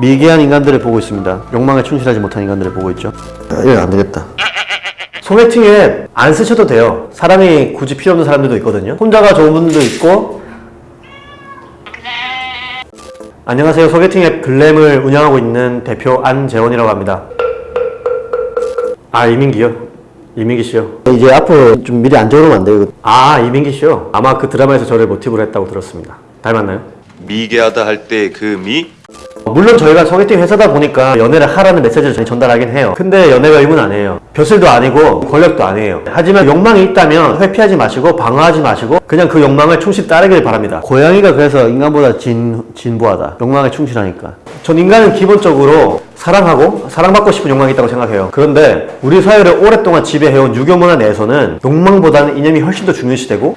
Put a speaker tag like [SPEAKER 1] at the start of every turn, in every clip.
[SPEAKER 1] 미개한 인간들을 보고 있습니다. 욕망에 충실하지 못한 인간들을 보고 있죠. 아, 이거 안 되겠다. 소개팅 앱 안 쓰셔도 돼요. 사람이 굳이 필요 없는 사람들도 있거든요. 혼자가 좋은 분들도 있고. 안녕하세요. 소개팅 앱 글램을 운영하고 있는 대표 안재원이라고 합니다. 아 이민기요. 이민기 씨요. 이제 앞으로 좀 미리 안 적으면 안 돼요. 아 이민기 씨요. 아마 그 드라마에서 저를 모티브로 했다고 들었습니다. 닮았나요?
[SPEAKER 2] 미개하다 할 때 그 미?
[SPEAKER 1] 물론 저희가 소개팅 회사다 보니까 연애를 하라는 메시지를 전달하긴 해요. 근데 연애가 의문 아니에요. 벼슬도 아니고 권력도 아니에요. 하지만 욕망이 있다면 회피하지 마시고 방어하지 마시고 그냥 그 욕망을 충실히 따르길 바랍니다. 고양이가 그래서 인간보다 진, 진보하다. 욕망에 충실하니까. 전 인간은 기본적으로 사랑하고 사랑받고 싶은 욕망이 있다고 생각해요. 그런데 우리 사회를 오랫동안 지배해온 유교 문화 내에서는 욕망보다는 이념이 훨씬 더 중요시되고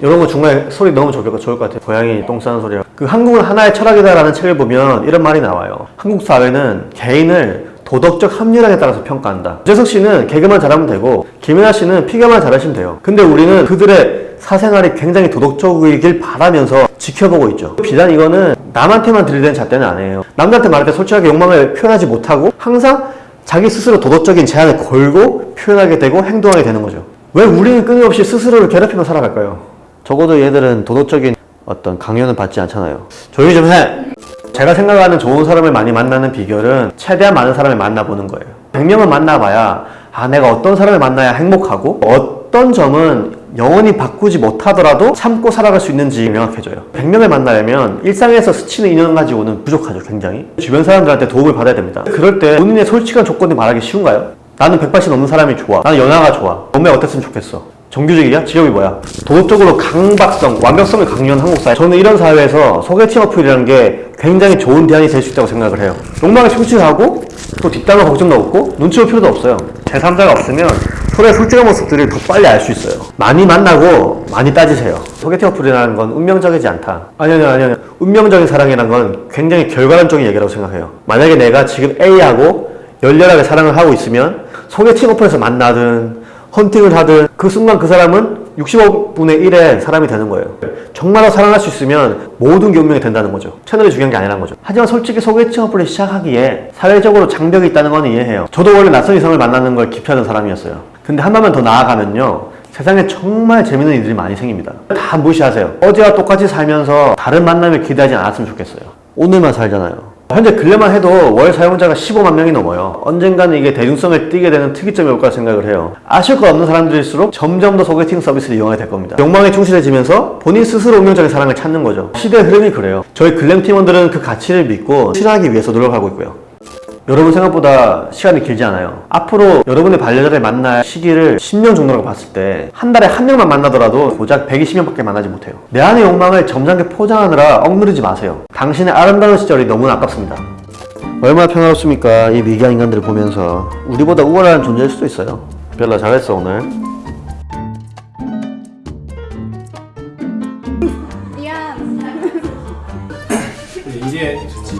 [SPEAKER 1] 이런 거 중간에 소리 넣으면 좋을 것 같아요. 고양이 똥 싸는 소리가. 그 한국은 하나의 철학이다 라는 책을 보면 이런 말이 나와요. 한국 사회는 개인을 도덕적 합리학에 따라서 평가한다. 유재석 씨는 개그만 잘하면 되고 김연아 씨는 피겨만 잘하시면 돼요. 근데 우리는 그들의 사생활이 굉장히 도덕적이길 바라면서 지켜보고 있죠. 비단 이거는 남한테만 들이대는 잣대는 아니에요. 남들한테 말할 때 솔직하게 욕망을 표현하지 못하고 항상 자기 스스로 도덕적인 제한을 걸고 표현하게 되고 행동하게 되는 거죠. 왜 우리는 끊임없이 스스로를 괴롭히며 살아갈까요? 적어도 얘들은 도덕적인 어떤 강요는 받지 않잖아요. 조용히 좀 해! 제가 생각하는 좋은 사람을 많이 만나는 비결은 최대한 많은 사람을 만나보는 거예요. 100명을 만나봐야 아 내가 어떤 사람을 만나야 행복하고 어떤 점은 영원히 바꾸지 못하더라도 참고 살아갈 수 있는지 명확해져요. 100명을 만나려면 일상에서 스치는 인연 가지고는 부족하죠, 굉장히. 주변 사람들한테 도움을 받아야 됩니다. 그럴 때 본인의 솔직한 조건을 말하기 쉬운가요? 나는 180 넘는 사람이 좋아. 나는 연하가 좋아. 몸매 어땠으면 좋겠어. 정규직이야? 직업이 뭐야? 도덕적으로 강박성, 완벽성을 강요한 한국 사회. 저는 이런 사회에서 소개팅 어플이라는 게 굉장히 좋은 대안이 될 수 있다고 생각을 해요. 욕망에 충실하고 또 뒷담화 걱정도 없고 눈치 볼 필요도 없어요. 제3자가 없으면 서로의 솔직한 모습들을 더 빨리 알 수 있어요. 많이 만나고 많이 따지세요. 소개팅 어플이라는 건 운명적이지 않다. 아니, 아니, 아니, 아니. 운명적인 사랑이라는 건 굉장히 결과론적인 얘기라고 생각해요. 만약에 내가 지금 A하고 열렬하게 사랑을 하고 있으면 소개팅 어플에서 만나든 헌팅을 하든 그 순간 그 사람은 65분의 1의 사람이 되는 거예요. 정말로 사랑할 수 있으면 모든 게 운명이 된다는 거죠. 채널이 중요한 게 아니라는 거죠. 하지만 솔직히 소개팅 어플을 시작하기에 사회적으로 장벽이 있다는 건 이해해요. 저도 원래 낯선 이성을 만나는 걸 기피하는 사람이었어요. 근데 한 발만 더 나아가면요. 세상에 정말 재밌는 일들이 많이 생깁니다. 다 무시하세요. 어제와 똑같이 살면서 다른 만남을 기대하지 않았으면 좋겠어요. 오늘만 살잖아요. 현재 근래만 해도 월 사용자가 15만 명이 넘어요. 언젠가는 이게 대중성을 띠게 되는 특이점이 올 거라 생각을 해요. 아실 것 없는 사람들일수록 점점 더 소개팅 서비스를 이용하게 될 겁니다. 욕망에 충실해지면서 본인 스스로 운명적인 사랑을 찾는 거죠. 시대의 흐름이 그래요. 저희 글램 팀원들은 그 가치를 믿고 실현하기 위해서 노력하고 있고요. 여러분 생각보다 시간이 길지 않아요. 앞으로 여러분의 반려자를 만날 시기를 10년 정도라고 봤을 때 한 달에 한 명만 만나더라도 고작 120명밖에 만나지 못해요. 내 안의 욕망을 점잖게 포장하느라 억누르지 마세요. 당신의 아름다운 시절이 너무나 아깝습니다. 얼마나 평화롭습니까? 이 미개한 인간들을 보면서 우리보다 우월한 존재일 수도 있어요. 별나 잘했어 오늘.
[SPEAKER 3] 미안.
[SPEAKER 4] 이제 좋지.